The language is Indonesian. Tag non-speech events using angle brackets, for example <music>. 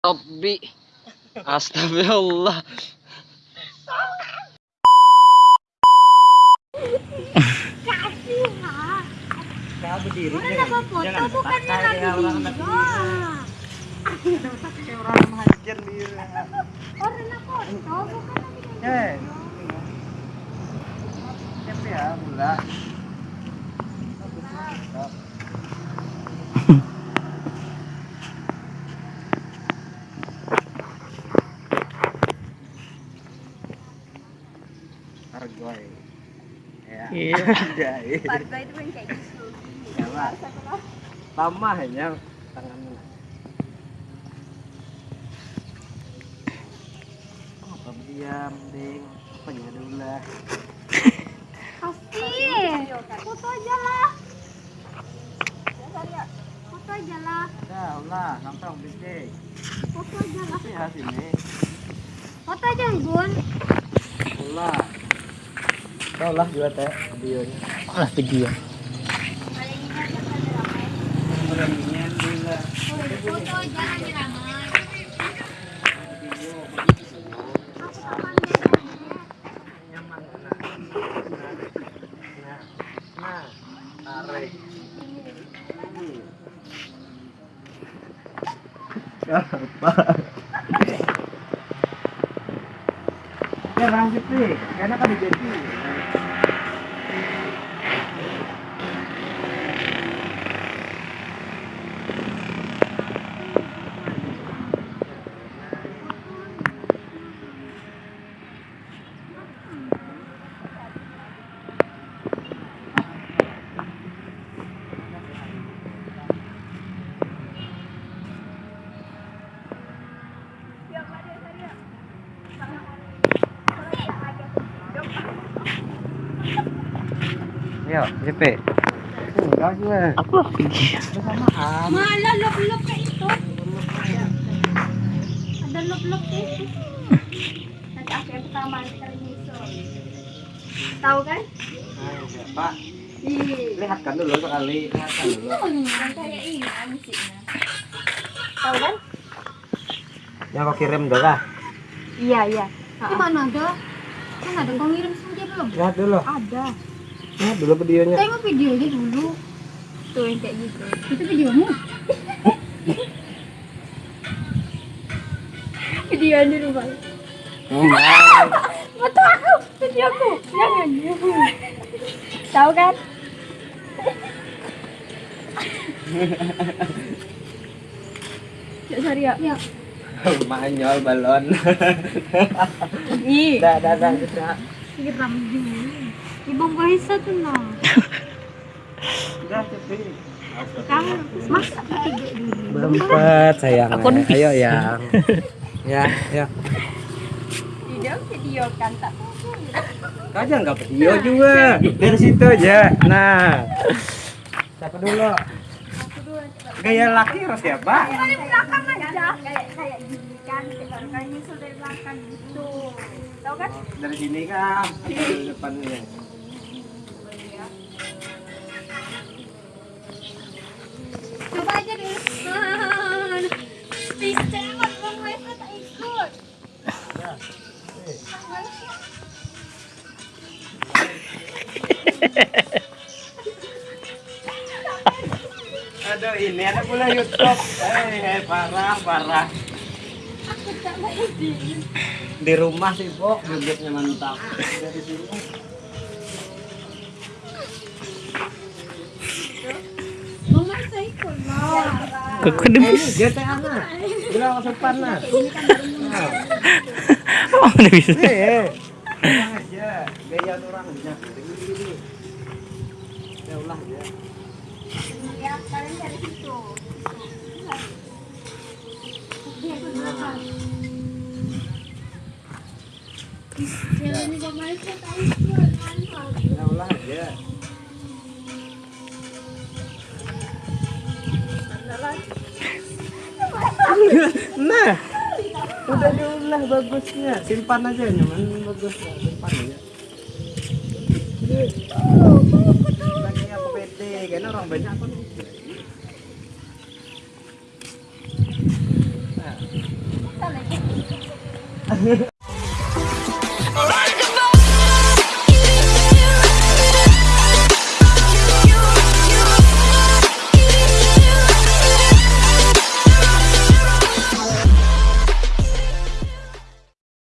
Rabbi. Astagfirullah. Kasih ha. Kaya berdiri. Jangan ya, orang. Kayak orang menghajar dia. Orang foto bukan Eh. video. Siapa ya? Argoy. Ya. Iya. Ya, <laughs> iya. Warga itu kan kayak gitu. Ya, Pak. Lama hanya tangannya. Apa diam, ding? Apa ya dulu lah. Kasih. Foto aja lah. Foto aja lah. Dah, ulah, nongkrong bisik. Foto aja lah. Ya sini. Foto aja Gun. Ulah. Kau lah juga teh videonya. Malah video. Dulu. Foto aja ramai-ramai. Aku kapan Nyaman kena. Nah, nah, tarik. Apa? Ya lanjut nih, karena kan jadi. Yo, JP. Enggak gue. Apa video? Bersamaan. Malah lop-lop kayak itu. Ada lop-lop. Tahu kan? Pak, Ih. lihatkan dulu sekali. Lihatkan dulu. Kan kayak ini musiknya. Tahu? Yang kau kirim dulu. Iya, iya. Mana ada? Kan ada kau ngirim sendiri belum? Lihat dulu. Ada. Lihat dulu videonya. Tengok videonya dulu. Tuh yang kayak gitu. Itu videomu. Video di rumah. Enggak. Betul aku, videoku. Jangan. Tahu kan? Ya, sorry ya. Ya. Manyol balon. Ih, Dah, dah, dah, dah. siram dulu. Ibang tuh nah. Dah, tapi. Kamu masak. Berempat sayang. Aku nih. Ayo yang. ya, ya. Video video kan tak Kau jangan nggak video juga. Dari situ aja. Nah. Siapa dulu? Gaya laki harus siapa? dari belakang aja kayak kayak gini kan kan nyusul dari belakang gitu tahu kan Dari sini kan. Dari depannya. Aduh ini ada pula YouTube. Eh, eh, parah, parah. aku tak mau Di rumah sih, Bo. Bibitnya mantap. Dari sini. lah udah Eh, ini GTA nah. Bilang nah. Nah. Oh, udah bisa. Aja. Gaya orang aja. Gini-gini. Ya ulah aja. ya kalian dari situ dia Ya aja. Nah, udah lah bagusnya. Simpan aja nyaman bagus. Lah simpan aja lagi aku PT karena orang banyak kan nah.